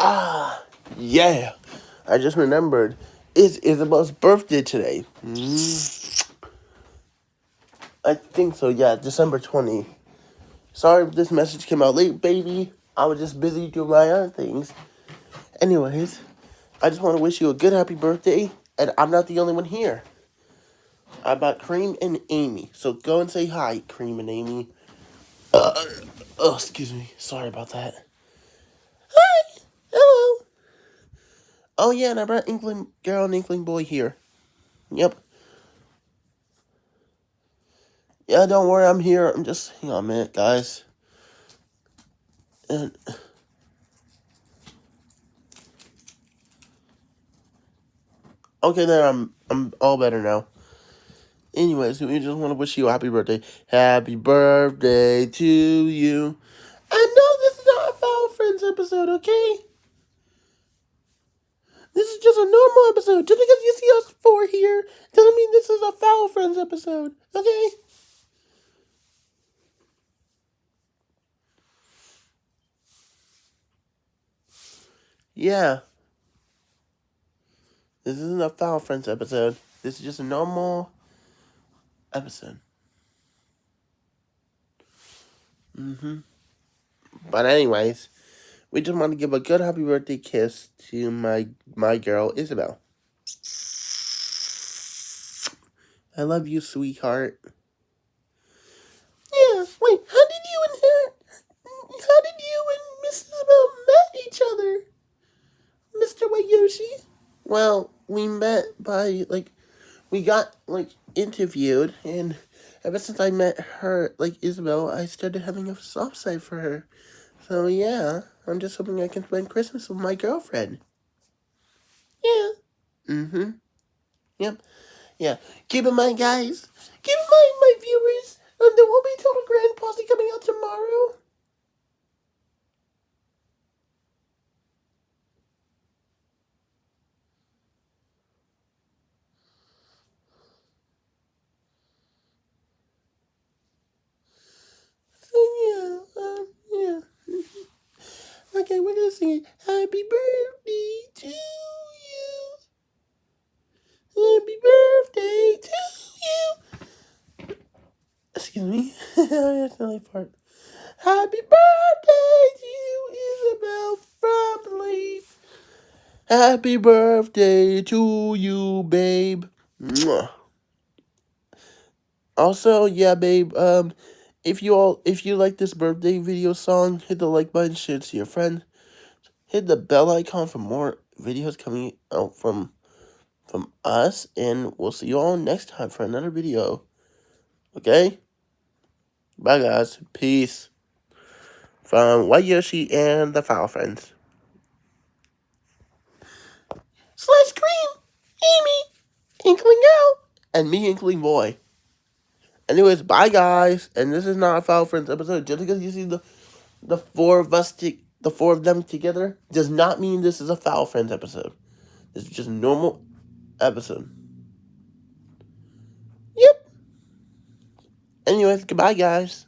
Ah, yeah. I just remembered. It's Isabel's birthday today. Mm. I think so, yeah, December 20. Sorry if this message came out late, baby. I was just busy doing my own things. Anyways, I just want to wish you a good happy birthday, and I'm not the only one here. I bought Cream and Amy, so go and say hi, Cream and Amy. Uh, oh, excuse me. Sorry about that. Hi! Hello! Oh, yeah, and I brought Inkling Girl and Inkling Boy here. Yep. Yeah, don't worry, I'm here. I'm just, hang on a minute, guys. And... Okay, there, I'm, I'm all better now. Anyways, we just want to wish you a happy birthday. Happy birthday to you. I know this is not a Friends episode, okay? This is just a normal episode. Just because you see us four here doesn't mean this is a Foul Friends episode, okay? Yeah. This isn't a Foul Friends episode. This is just a normal episode. Mm-hmm. But anyways, we just want to give a good happy birthday kiss to my my girl Isabel. I love you, sweetheart. Yeah, wait, how did you and her how did you and Miss Isabel met each other? Mr. White Yoshi? Well, we met by, like, we got, like, interviewed, and ever since I met her, like, Isabel, I started having a soft side for her. So, yeah, I'm just hoping I can spend Christmas with my girlfriend. Yeah. Mm-hmm. Yep. Yeah. Keep in mind, guys, keep in mind, my viewers, um, there will be Total Grand Posse coming out tomorrow. Okay, we're gonna sing. Happy birthday to you. Happy birthday to you. Excuse me. That's the only part. Happy birthday to you, Isabel from Leaf. Happy birthday to you, babe. Mwah. Also, yeah, babe, um, if you all if you like this birthday video song, hit the like button, share it to your friend. Hit the bell icon for more videos coming out from from us, and we'll see you all next time for another video. Okay? Bye guys. Peace. From White Yoshi and the Foul Friends. Slash Cream, Amy, Inkling Girl, and me, Inkling Boy. Anyways, bye guys. And this is not a Foul Friends episode. Just because you see the the four of us, the four of them together, does not mean this is a Foul Friends episode. This is just normal episode. Yep. Anyways, goodbye guys.